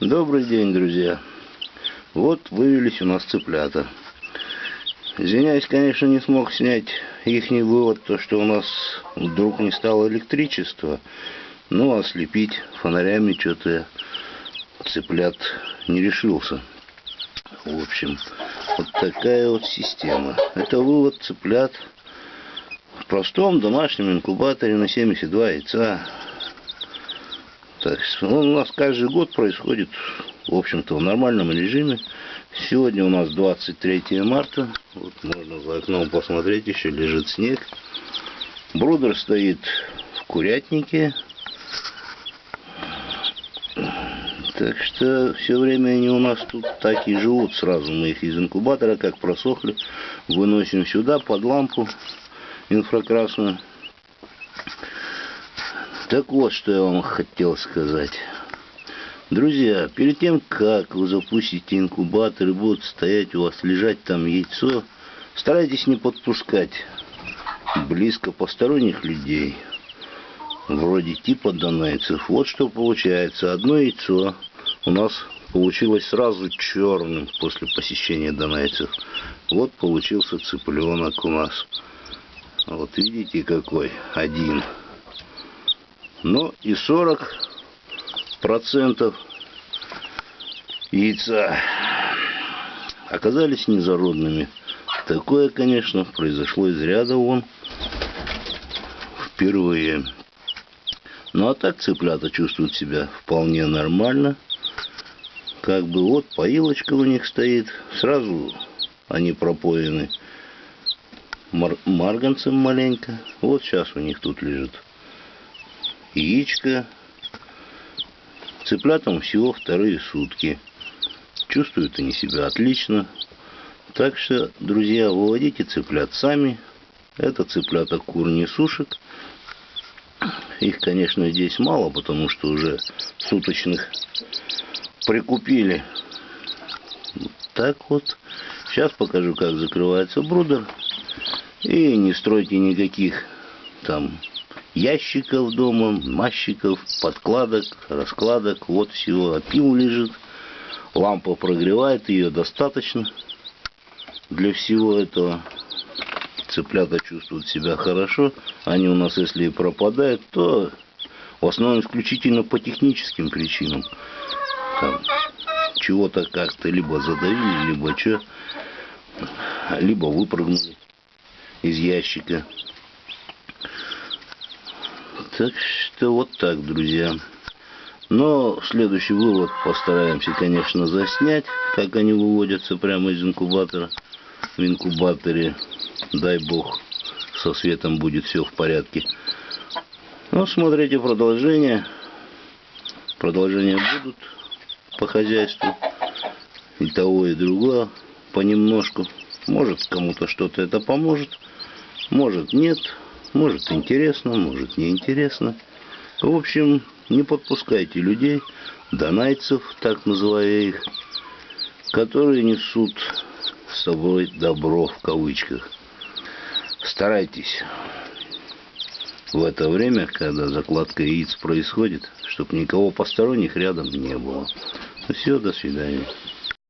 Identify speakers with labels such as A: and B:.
A: Добрый день, друзья. Вот вывелись у нас цыплята. Извиняюсь, конечно, не смог снять их вывод, то что у нас вдруг не стало электричества. Ну, ослепить фонарями что-то цыплят не решился. В общем, вот такая вот система. Это вывод цыплят в простом домашнем инкубаторе на 72 яйца. Так, он у нас каждый год происходит, в общем-то, в нормальном режиме. Сегодня у нас 23 марта. Вот можно за окном посмотреть, еще лежит снег. Брудер стоит в курятнике. Так что все время они у нас тут так и живут сразу. Мы их из инкубатора, как просохли, выносим сюда под лампу инфракрасную. Так вот, что я вам хотел сказать. Друзья, перед тем, как вы запустите инкубатор и будут стоять у вас, лежать там яйцо, старайтесь не подпускать близко посторонних людей, вроде типа донайцев. Вот что получается. Одно яйцо у нас получилось сразу черным после посещения донайцев. Вот получился цыпленок у нас. Вот видите какой? Один но и 40 процентов яйца оказались незародными. Такое, конечно, произошло из ряда вон впервые. Ну а так цыплята чувствуют себя вполне нормально. Как бы вот поилочка у них стоит. Сразу они пропоены мар марганцем маленько. Вот сейчас у них тут лежит яичко. Цыплятам всего вторые сутки. Чувствуют они себя отлично. Так что, друзья, выводите цыплят сами. Это цыплята кур не сушек. Их, конечно, здесь мало, потому что уже суточных прикупили. Вот так вот. Сейчас покажу, как закрывается брудер. И не стройте никаких там ящиков дома, мащиков, подкладок, раскладок. Вот всего. Опил лежит. Лампа прогревает, ее достаточно для всего этого. Цыплята чувствуют себя хорошо. Они у нас, если и пропадают, то в основном исключительно по техническим причинам. Там, чего-то как-то либо задавили, либо что, либо выпрыгнули из ящика. Так что вот так, друзья. Но следующий вывод постараемся, конечно, заснять, как они выводятся прямо из инкубатора. В инкубаторе, дай бог, со светом будет все в порядке. Ну, смотрите продолжение. Продолжения будут по хозяйству. И того, и другого понемножку. Может, кому-то что-то это поможет. Может, нет. Может интересно, может не интересно. В общем, не подпускайте людей, донайцев, так называя их, которые несут с собой добро в кавычках. Старайтесь в это время, когда закладка яиц происходит, чтобы никого посторонних рядом не было. Ну все, до свидания.